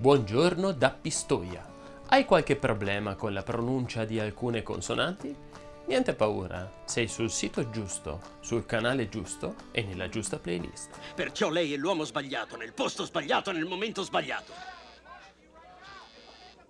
Buongiorno da Pistoia. Hai qualche problema con la pronuncia di alcune consonanti? Niente paura, sei sul sito giusto, sul canale giusto e nella giusta playlist. Perciò lei è l'uomo sbagliato, nel posto sbagliato, nel momento sbagliato.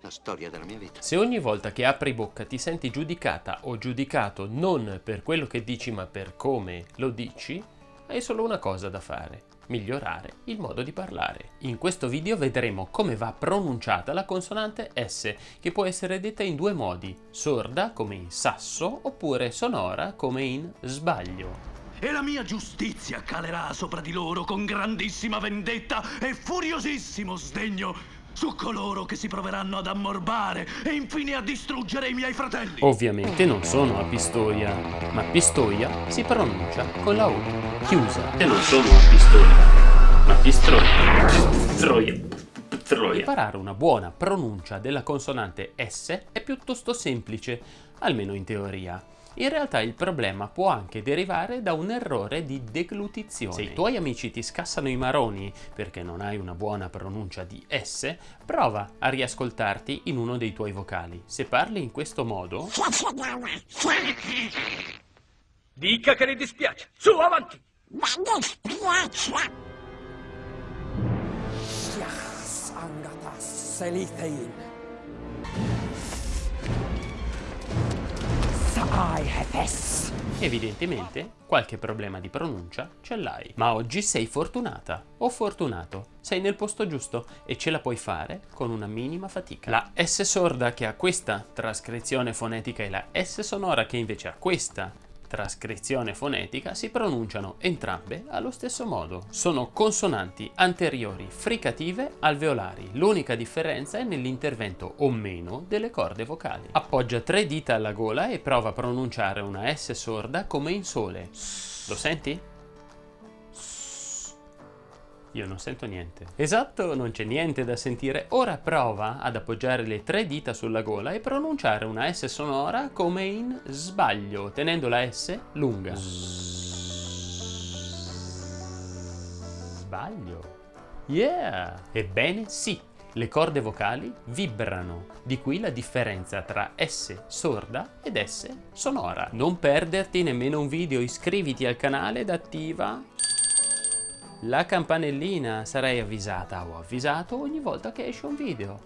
La storia della mia vita. Se ogni volta che apri bocca ti senti giudicata o giudicato non per quello che dici ma per come lo dici, hai solo una cosa da fare migliorare il modo di parlare. In questo video vedremo come va pronunciata la consonante S, che può essere detta in due modi, sorda come in sasso oppure sonora come in sbaglio. E la mia giustizia calerà sopra di loro con grandissima vendetta e furiosissimo sdegno su coloro che si proveranno ad ammorbare e infine a distruggere i miei fratelli. Ovviamente non sono a Pistoia, ma Pistoia si pronuncia con la U chiusa. E non sono a Pistoia, ma Pistroia. Pistroia. Pistroia. Imparare una buona pronuncia della consonante S è piuttosto semplice, almeno in teoria. In realtà il problema può anche derivare da un errore di deglutizione. Se i tuoi amici ti scassano i maroni perché non hai una buona pronuncia di S, prova a riascoltarti in uno dei tuoi vocali. Se parli in questo modo... Dica che le dispiace. Su, avanti! Ma dispiace! Angatas Selitein. Evidentemente qualche problema di pronuncia ce l'hai, ma oggi sei fortunata o fortunato, sei nel posto giusto e ce la puoi fare con una minima fatica. La S sorda che ha questa trascrizione fonetica e la S sonora che invece ha questa trascrizione fonetica si pronunciano entrambe allo stesso modo. Sono consonanti anteriori fricative alveolari. L'unica differenza è nell'intervento o meno delle corde vocali. Appoggia tre dita alla gola e prova a pronunciare una S sorda come in sole. Lo senti? Io non sento niente. Esatto, non c'è niente da sentire. Ora prova ad appoggiare le tre dita sulla gola e pronunciare una S sonora come in sbaglio, tenendo la S lunga. Sbaglio. Yeah! Ebbene sì, le corde vocali vibrano, di qui la differenza tra S sorda ed S sonora. Non perderti nemmeno un video, iscriviti al canale ed attiva la campanellina sarai avvisata o avvisato ogni volta che esce un video.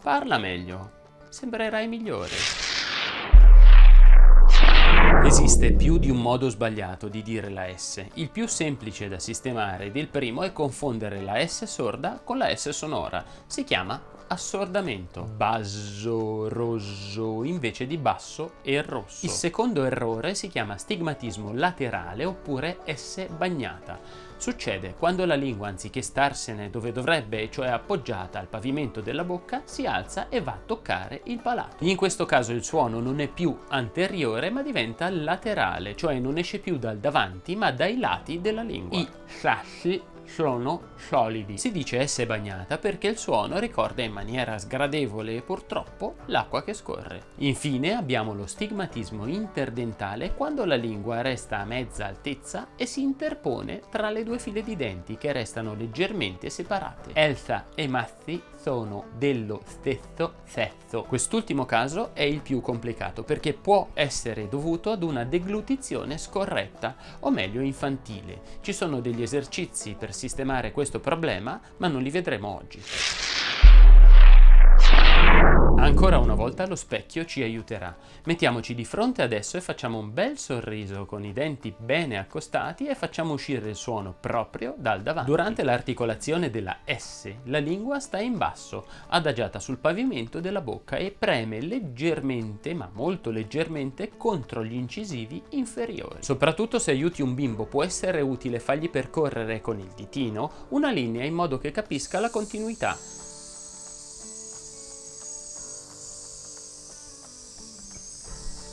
Parla meglio, sembrerai migliore. Esiste più di un modo sbagliato di dire la S. Il più semplice da sistemare ed il primo è confondere la S sorda con la S sonora. Si chiama assordamento. Basso, rosso, invece di basso e rosso. Il secondo errore si chiama stigmatismo laterale oppure S bagnata. Succede quando la lingua, anziché starsene dove dovrebbe, cioè appoggiata al pavimento della bocca, si alza e va a toccare il palato. In questo caso il suono non è più anteriore ma diventa laterale, cioè non esce più dal davanti ma dai lati della lingua. I sassi sono solidi. Si dice essere bagnata perché il suono ricorda in maniera sgradevole e purtroppo l'acqua che scorre. Infine abbiamo lo stigmatismo interdentale quando la lingua resta a mezza altezza e si interpone tra le due file di denti che restano leggermente separate. Elsa e Mazzi sono dello stesso sesso. Quest'ultimo caso è il più complicato perché può essere dovuto ad una deglutizione scorretta o meglio infantile. Ci sono degli esercizi per sistemare questo problema ma non li vedremo oggi. Ancora una volta lo specchio ci aiuterà. Mettiamoci di fronte adesso e facciamo un bel sorriso con i denti bene accostati e facciamo uscire il suono proprio dal davanti. Durante l'articolazione della S la lingua sta in basso, adagiata sul pavimento della bocca e preme leggermente, ma molto leggermente, contro gli incisivi inferiori. Soprattutto se aiuti un bimbo può essere utile fargli percorrere con il ditino una linea in modo che capisca la continuità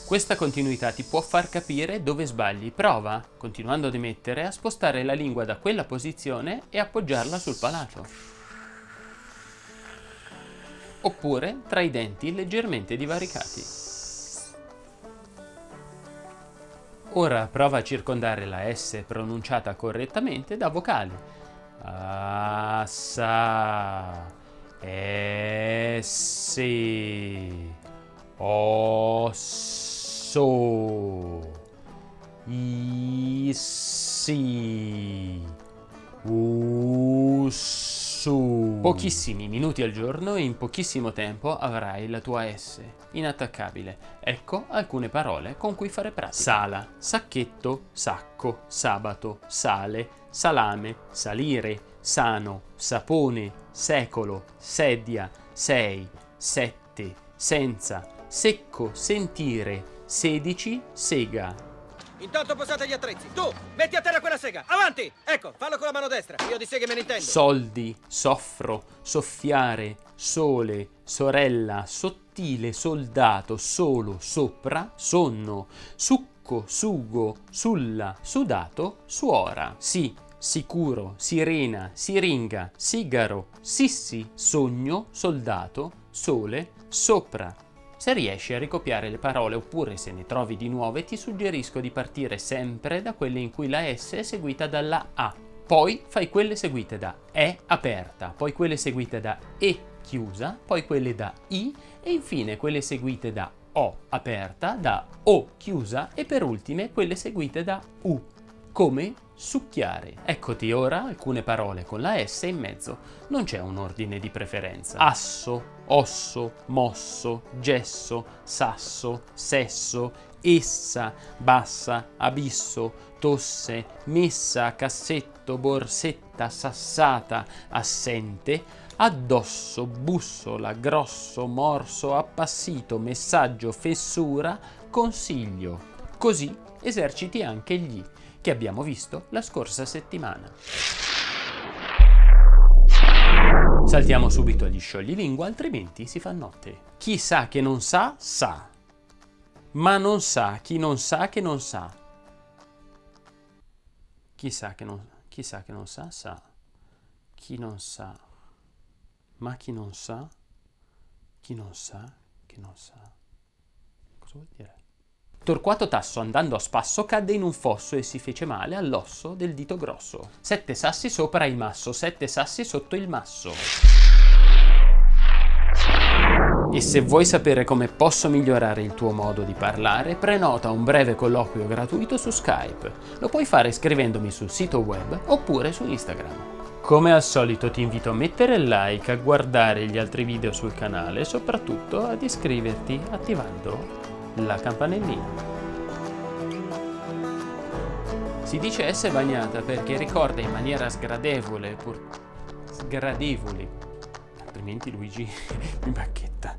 Questa continuità ti può far capire dove sbagli. Prova, continuando ad emettere, a spostare la lingua da quella posizione e appoggiarla sul palato. Oppure tra i denti leggermente divaricati. Ora prova a circondare la S pronunciata correttamente da vocali. Assa. S osso issi ussu pochissimi minuti al giorno e in pochissimo tempo avrai la tua S inattaccabile. Ecco alcune parole con cui fare pratica. Sala. Sacchetto sacco sabato sale salame salire sano sapone secolo sedia sei sette senza secco, sentire, 16, sega. Intanto posate gli attrezzi. Tu, metti a terra quella sega. Avanti! Ecco, fallo con la mano destra. Io di seghe me ne intendo. Soldi, soffro, soffiare, sole, sorella, sottile, soldato, solo, sopra, sonno, succo, sugo, sulla, sudato, suora. Sì, sicuro, sirena, siringa, sigaro, sissi, sogno, soldato, sole, sopra, se riesci a ricopiare le parole oppure se ne trovi di nuove ti suggerisco di partire sempre da quelle in cui la S è seguita dalla A. Poi fai quelle seguite da E aperta, poi quelle seguite da E chiusa, poi quelle da I e infine quelle seguite da O aperta, da O chiusa e per ultime quelle seguite da U come succhiare. Eccoti ora alcune parole con la S in mezzo. Non c'è un ordine di preferenza. Asso, osso, mosso, gesso, sasso, sesso, essa, bassa, abisso, tosse, messa, cassetto, borsetta, sassata, assente, addosso, bussola, grosso, morso, appassito, messaggio, fessura, consiglio. Così eserciti anche gli che abbiamo visto la scorsa settimana. Saltiamo subito agli scioglilingua, altrimenti si fa notte. Chi sa che non sa, sa. Ma non sa chi non sa che non sa. Chi sa che non, chi sa, che non sa, sa. Chi non sa. Ma chi non sa, chi non sa che non sa. Cosa vuol dire? Torquato Tasso andando a spasso cadde in un fosso e si fece male all'osso del dito grosso. Sette sassi sopra il masso, sette sassi sotto il masso. E se vuoi sapere come posso migliorare il tuo modo di parlare, prenota un breve colloquio gratuito su Skype. Lo puoi fare scrivendomi sul sito web oppure su Instagram. Come al solito ti invito a mettere like, a guardare gli altri video sul canale e soprattutto ad iscriverti attivando la campanellina. Si dice essere bagnata perché ricorda in maniera sgradevole, pur... sgradevole, altrimenti Luigi mi bacchetta